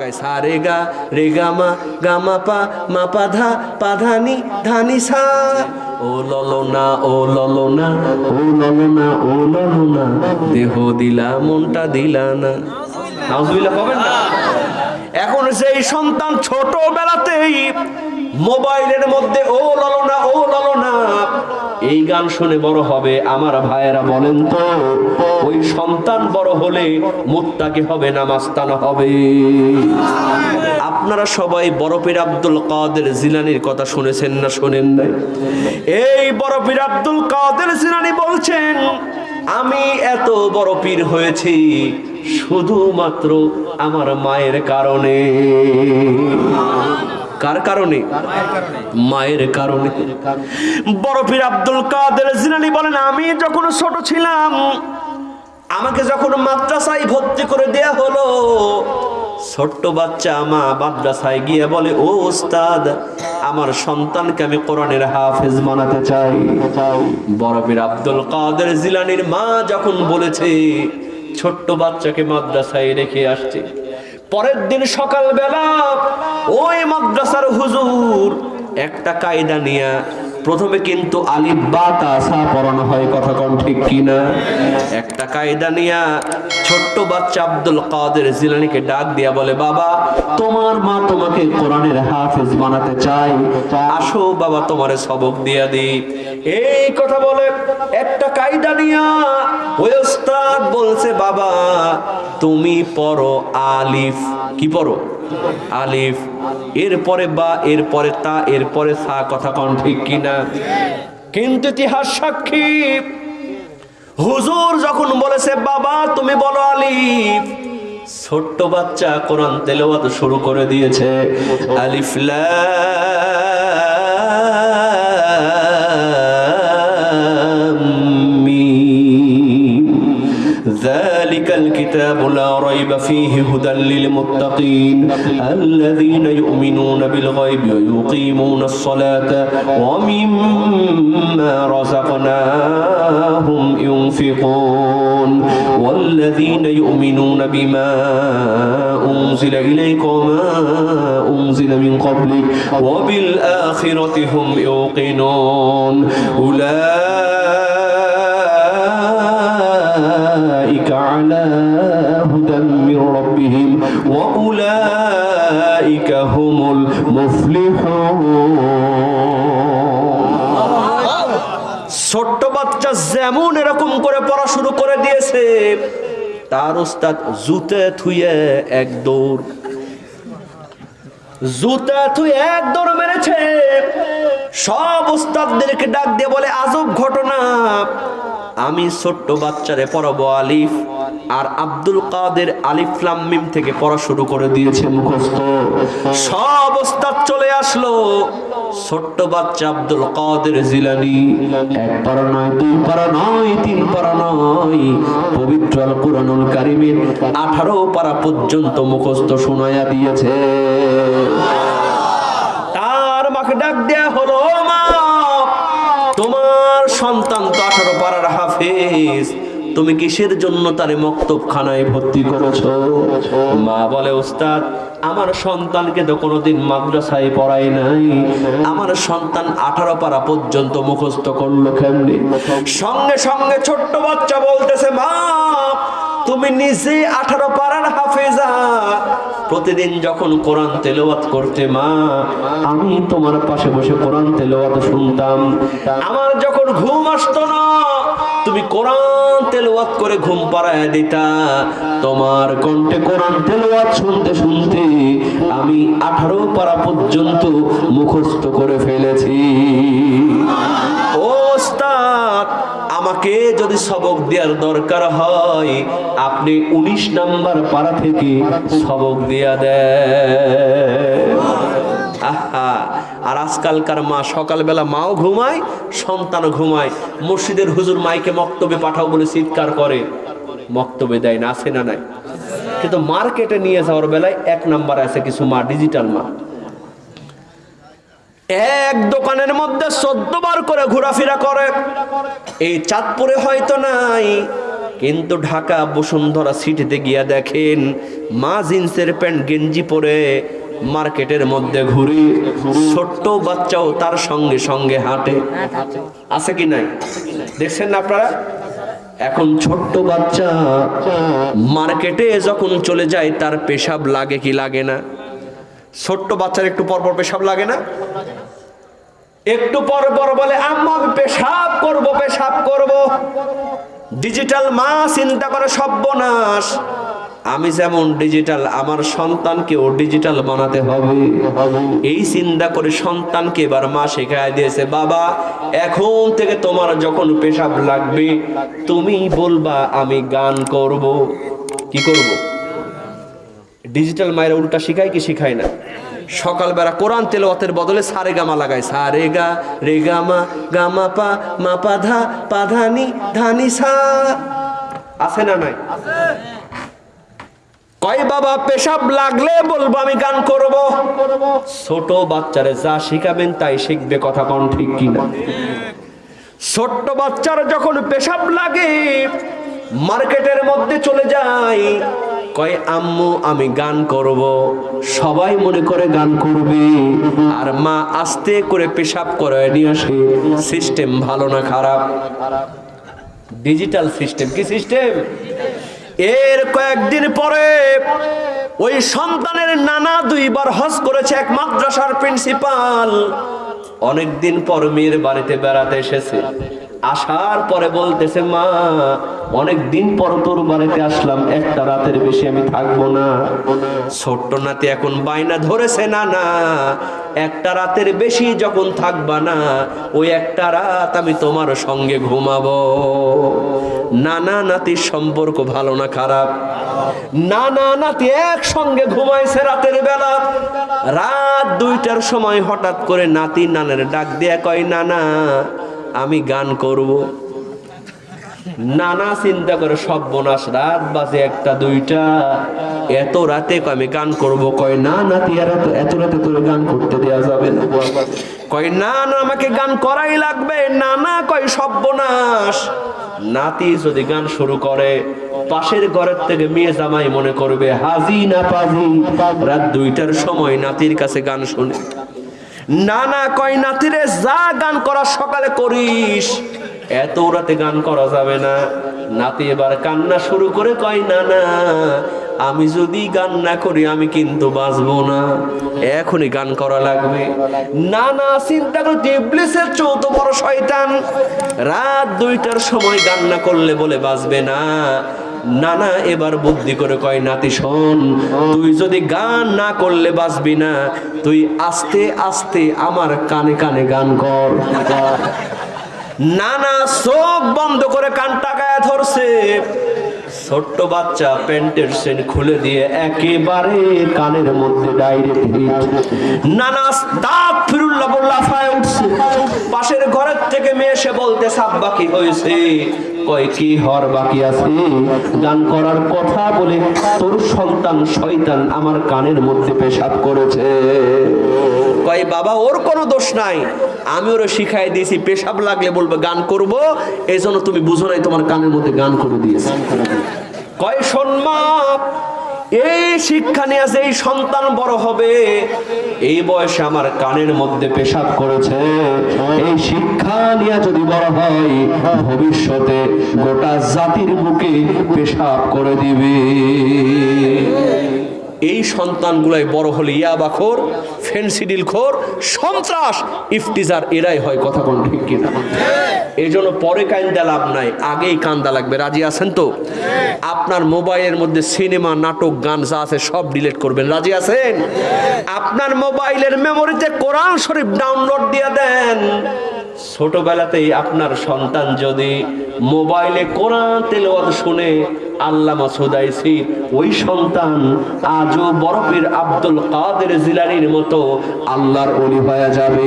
গায় সা রে গা রে গা মা গা মা পা মা পা ধা পা ধা নি ধা নি সা। ও ললনা ও ললনা ও ললনা ও ললনা, দেহ দিলা, মনটা দিলা না। নাউজুবিল্লাহ পাবেন না। এখন সেই সন্তান ছোটবেলাতেই মোবাইলের মধ্যে ও ললনা ও ললনা এই গান শুনে বড় হবে আমার ভাইয়েরা বলেন তো, ওই সন্তান বড় হলে মুত্তাকি হবে না, মাস্তানা হবে। আপনারা সবাই বরফের আব্দুল কাদের জিলানির কথা শুনেছেন না শোনেন নাই? এই বরফের আব্দুল কাদের জিলানি বলছেন, আমি এত বড় পীর হয়েছি শুধুমাত্র আমার মায়ের কারণে। কার কারণে? মায়ের কারণে। বড় পীর আব্দুল কাদের জিলানি বলেন, আমি যখন ছোট ছিলাম, আমাকে যখন মাদ্রাসায় ভর্তি করে দেয়া হলো, ছোট্ট বাচ্চা মা মাদ্রাসায় গিয়ে বলে, ও ওস্তাদ আমার সন্তানকে আমি কোরআনের হাফেজ বানাতে চাই। বরফের আব্দুল কাদের জিলানির মা যখন বলেছে, ছোট্ট বাচ্চাকে মাদ্রাসায় রেখে আসছে পরের দিন সকালবেলা ওই মাদ্রাসার হুজুর একটা কায়দা নিয়া প্রথমে কিন্তু আলিফ বা তাসা পড়ানো হয়, কথা কোন ঠিক কিনা? একটা কায়দা নিয়া ছোট্ট বাচ্চা আব্দুল কাদের জিলানিকে ডাক দিয়া বলে, বাবা, তোমার মা তোমাকে কোরআনের হাফেজ বানাতে চাই আসো বাবা, তোমারে সবক দিয়া দি এই কথা বলে একটা কায়দা নিয়া ওই ওস্তাদ বলছে, বাবা, তুমি পড়ো আলিফ। কি পড়ো? আলিফ। এরপরে বা, এরপরে তা, এরপরে সা, কথা কোন ঠিক কিনা? কিন্তু ইতিহাস সাক্ষী, হুজুর যখন বলেছে, বাবা, তুমি বলো আলিফ। ছোট্ট বাচ্চা কোরআন তেলাওয়াত শুরু করে দিয়েছে, আলিফ লাম الكتاب لا ريب فيه هدى للمتقين. الذين يؤمنون بالغيب ويقيمون الصلاة ومما رزقناهم ينفقون. والذين يؤمنون بما أنزل إليك وما أنزل من قبلك وبالآخرة هم يوقنون. أولئك على هدى من ربهم وأولئك هم المفلحون ছোট্ট বাচ্চা যেমন এরকম করে পড়া শুরু করে দিয়েছে তার উস্তাদ জুতে থুয়ে এক দৌড় জুতা তুই এক দৌড় মেরেছে সব উস্তাদদেরকে ডাক দিয়ে বলে আজব ঘটনা আমি ছোট্ট বাচ্চারে পড়াবো আলিফ আর আব্দুল কাদের আলিফ লাম মিম থেকে পড়া শুরু করে দিয়েছে মুখস্থ। সব ওস্তাদ চলে আসলো। ছোট্ট বাচ্চা আব্দুল কাদের জিলানি। এক পারা নয়, দুই পারা নয়, তিন পারা নয়। পবিত্র আল কুরআনুল কারিমের আঠারো পারা পর্যন্ত মুখস্থ শোনায়া দিয়েছে তার মাকে ডাক দেয়া হলো "ও মা তোমার সন্তান তো আঠারো পাড়ার হাফেজ তুমি কিসের জন্য তারে মক্তব খানায় ভর্তি করেছ? মা বলে, ওস্তাদ, আমার সন্তানকে তো কোনোদিন মাদ্রাসায় পড়াই নাই। আমার সন্তান আঠারো পারা পর্যন্ত মুখস্থ করল কেমনি? সঙ্গে সঙ্গে ছোট্ট বাচ্চা বলতেছে, মা, তুমি নিজে আঠারো পাড়ার হাফেজা। প্রতিদিন যখন কোরআন তেলাওয়াত করতে, মা, আমি তোমার পাশে বসে কোরআন তেলাওয়াত শুনতাম। আমার যখন ঘুম আসতো না কোরআন তেলাওয়াত করে ঘুম পাড়ায় দিতা। তোমার কণ্ঠে কোরআন তেলাওয়াত শুনতে শুনতে আমি আঠারো পারা পর্যন্ত মুখস্থ করে ফেলেছি। ওস্তাদ, আমাকে যদি সবক দেওয়ার দরকার হয়, আপনি উনিশ নাম্বার পাড়া থেকে সবক দিয়া দেন। আহা আর আজকালকার মা সকালবেলা মাও ঘুমায় সন্তানও ঘুমায়। মসজিদের হুজুর মাইকে মক্তবে পাঠাও বলে চিৎকার করে। মক্তবে দেয় না, আছে না নাই? কিন্তু মার্কেটে নিয়ে যাওয়ার বেলায় এক নাম্বার আছে কিছু মা, ডিজিটাল মা। এক দোকানের মধ্যে চোদ্দ বার করে ঘোরাফেরা করে। এই চাঁদপুরে হয়তো নাই, কিন্তু ঢাকা বসুন্ধরা সিটিতে গিয়া দেখেন, মা জিন্সের প্যান্ট গেঞ্জি পরে মার্কেটের মধ্যে ঘুরি, ছোট্ট বাচ্চাও তার সঙ্গে সঙ্গে হাঁটে। আছে কি নাই? দেখছেন না আপনারা? এখন ছোট্ট বাচ্চা মার্কেটে যখন চলে যায়, তার পেশাব লাগে কি লাগে না? ছোট্ট বাচ্চার একটু পর পর পেশাব লাগে না? একটু পর পর বলে, আম্মা, আমি পেশাব করব পেশাব করব। ডিজিটাল মা চিন্তা করে, সর্বনাশ। আমি যেমন ডিজিটাল আমার সন্তানকেও ডিজিটাল বানাতে হবে। এই চিন্তা করে সন্তানকে এবার মা শেখায় দিয়েছে, বাবা, এখন থেকে তোমার যখন পেশাব লাগবে, তুমি বলবা, আমি গান করব। কি করব? ডিজিটাল মায়ের উল্টা শিখায় কি শিখায় না? সকালবেলা কোরআন তেলাওয়াতের বদলে সারে গামা লাগায়। সারে গা, রে গামা গামা পা, মা পা ধা, পা ধানি ধানি সা। আছে না নাই? কয়, বাবা, পেশাব লাগলে বলব আমি গান করব? ছোট বাচ্চারে যা শিখাবেন তাই শিখবে, কথা কোন ঠিক কিনা। ছোট্ট বাচ্চার যখন পেশাব লাগে, মার্কেটের মধ্যে চলে যায়, কয়, আম্মু, আমি গান করব। সবাই মনে করে গান করবে, আর মা আস্তে করে পেশাব করে নিয়ে আসে। সিস্টেম ভালো না খারাপ? ডিজিটাল সিস্টেম, কি সিস্টেম? এর কয়েকদিন পরে ওই সন্তানের নানা দুইবার হজ করেছে এক মাদ্রাসার প্রিন্সিপাল। অনেকদিন পর মেয়ের বাড়িতে বেড়াতে এসেছে। আসার পরে বলতেছে, মা, অনেক দিন পর তোর বাড়িতে আসলাম, একটা রাতের বেশি আমি থাকব না। ছোট্ট নাতি এখন বাইনা ধরেছে, না না, একটা রাতের বেশি যখন থাকবা না, ওই একটা রাত আমি তোমার সঙ্গে ঘুমাবো। নানা নাতির সম্পর্ক ভালো না খারাপ? নানা নাতি একসঙ্গে ঘুমাইছে রাতের বেলা। রাত দুইটার সময় হঠাৎ করে নাতি নানের ডাক দিয়া কয়, নানা আমি গান করব। নানা চিন্তা করে সব বোনাস, রাত বাজে একটা দুইটা। এত রাতে আমি গান করব। কয়, না নাতি আর এত এত রাতে তোর গান করতে দেওয়া যাবে না। কয়, না না, আমাকে গান করাই লাগবে। না না কয়, সব বোনাস। নাতি যদি গান শুরু করে, পাশের ঘরের থেকে মেয়ে জামাই মনে করবে, হাজি না পাজি। রাত দুইটার সময় নাতির কাছে গান শুনে। না না কয় নাতিরে যা গান করা সকালে করিস। এত রাতে গান করা যাবে না। নাতি এবার কান্না শুরু করে কয় না না আমি যদি গান না করি, আমি কিন্তু বাঁচবো না। এখনই গান করা লাগবে। না না চিন্তা করতে ইবলিসের চৌদ্দ বড় শয়তান রাত দুইটার সময় গান না করলে বলে বাঁচবে না। নানা, এবার বুদ্ধি করে কয়, নাতি, শোন, তুই যদি গান না করলে বাঁচবি না, তুই আস্তে আস্তে আমার কানে কানে গান কর। নানা চোখ বন্ধ করে কান টাকায় ধরছে। ছোট্ট বাচ্চা প্যান্টের সেন খুলে দিয়ে একেবারে কানের মধ্যে ডাইরেক্ট নানা দাঁত ফিরুল্লাহ বল্লা ফায় উঠছে। পাশের ঘরের থেকে মেয়ে এসে বলতে সাপ বাকি হয়েছে। কয়, কি হর বাকি আছে? গান করার কথা বলে তোর সন্তান শয়তান আমার কানের মধ্যে পেশাব করেছে। কয়, বাবা, ওর কোনো দোষ নাই। আমি ওরে শিখাই দিয়েছি, পেশাব লাগলে বলবে, গান করব। এই জন্য তুমি বুঝো নাই তোমার কানের মধ্যে গান করে দিয়েছি। কয় সম্মান এই শিক্ষা নিয়ে আছে এই সন্তান বড় হবে, এই বয়সে আমার কানের মধ্যে পেশাব করেছে। এই শিক্ষা নিয়ে যদি বড় হয়, ভবিষ্যতে গোটা জাতির বুকে পেশাব করে দিবে। এই সন্তানগুলাই বড় হলে ইয়াবাখোর ফেন্সিডিল খোর, সন্ত্রাস, ইফতিজার, এরাই হয় কথা কোন ঠিক কিনা? এই জন্য পরে কান্দা লাভ নাই, আগেই কান্দা লাগবে, রাজি আছেন তো? আপনার মোবাইলের মধ্যে সিনেমা, নাটক, গান যা আছে সব ডিলিট করবেন, রাজি আছেন? আপনার মোবাইলের মেমোরিতে কোরআন শরীফ ডাউনলোড দিয়ে দেন। ছোটবেলাতেই আপনার সন্তান যদি মোবাইলে কোরআন তেলাওয়াত শুনে আল্লামা সুদাইছি ওই সন্তান আজও বরফের আব্দুল কাদের জিলানির মতো আল্লাহর অলি হয়ে যাবে।